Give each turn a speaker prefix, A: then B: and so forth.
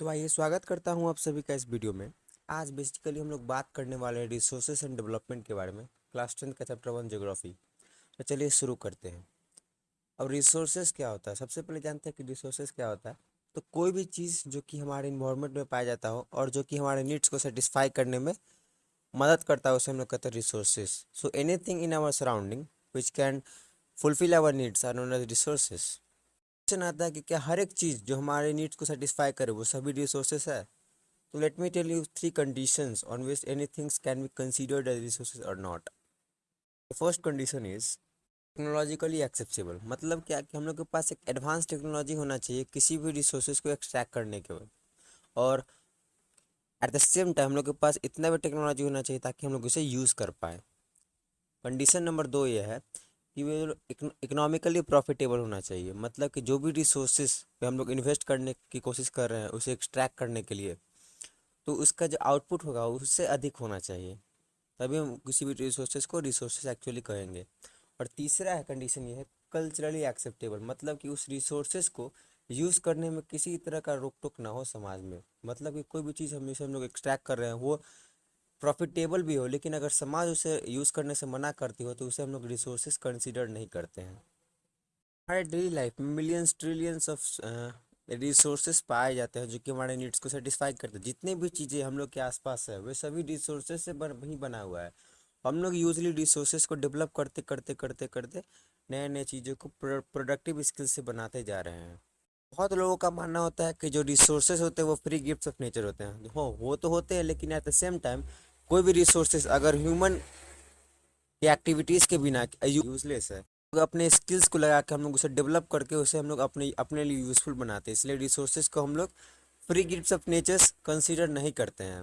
A: तो आइए स्वागत करता हूँ आप सभी का इस वीडियो में। आज बेसिकली हम लोग बात करने वाले हैं रिसोर्सेज एंड डेवलपमेंट के बारे में क्लास टेंथ का चैप्टर वन जोग्राफी तो चलिए शुरू करते हैं। अब रिसोर्सेज क्या होता है? सबसे पहले जानते हैं कि रिसोर्सेज क्या होता है। तो कोई भी चीज़ जो कि हमारे इन्वायरमेंट में पाया जाता हो और जो कि हमारे नीड्स को सेटिस्फाई करने में मदद करता है, उसे हम लोग कहते हैं resources so anything in our surrounding which can fulfil our needs are known as resources question आता है कि क्या हर एक चीज़ जो हमारे नीड्स को सेटिस्फाई करे, वो सभी रिसोर्सेस है? तो let me tell you three conditions on which any things can be considered as resources और not first condition is technologically acceptable मतलब क्या कि हम लोग के पास एक एडवांस टेक्नोलॉजी होना चाहिए किसी भी रिसोर्सेज को एक्सट्रैक्ट करने के बाद और एट द सेम टाइम हम लोग के पास इतना भी टेक्नोलॉजी होना चाहिए ताकि हम लोग उसे यूज़ कर पाए। कंडीशन नंबर दो ये है कि इकोनॉमिकली प्रॉफिटेबल होना चाहिए। मतलब कि जो भी रिसोर्सेज पे हम लोग इन्वेस्ट करने की कोशिश कर रहे हैं, उसे एक्सट्रैक्ट करने के लिए तो उसका जो आउटपुट होगा, उससे अधिक होना चाहिए। तभी हम किसी भी रिसोर्सेज को रिसोर्सेज एक्चुअली कहेंगे। और तीसरा है कंडीशन ये है कल्चरली एक्सेप्टेबल मतलब कि उस रिसोर्सेज को यूज़ करने में किसी तरह का रोक टोक ना हो समाज में। मतलब कि कोई भी चीज़ हमेशा हम लोग एक्सट्रैक्ट कर रहे हैं, वो प्रॉफिटेबल भी हो, लेकिन अगर समाज उसे यूज़ करने से मना करती हो तो उसे हम लोग रिसोर्सेज कंसिडर नहीं करते हैं। हमारे डेली लाइफ में मिलियंस ट्रिलियंस ऑफ़ रिसोर्सेज पाए जाते हैं, जो कि हमारे नीड्स को सेटिस्फाई करते हैं। जितने भी चीज़ें हम लोग के आसपास है, वे सभी रिसोर्सेज से बन, ही बना हुआ है। हम लोग यूजली रिसोर्सेज को डेवलप करते करते करते करते नए नए चीज़ों को प्रोडक्टिव स्किल से बनाते जा रहे हैं। बहुत लोगों का मानना होता है कि जो रिसोर्सेज होते हैं, वो फ्री गिफ्ट्स ऑफ़ नेचर होते हैं। हो, वो तो होते हैं, लेकिन एट द सेम टाइम कोई भी रिसोर्सेस अगर ह्यूमन की एक्टिविटीज़ के बिना यूजलेस है तो अपने स्किल्स को लगा के हम लोग उसे डेवलप करके उसे हम लोग अपने अपने लिए यूज़फुल बनाते हैं। इसलिए रिसोर्सेज को हम लोग free gift of nature's consider नहीं करते हैं।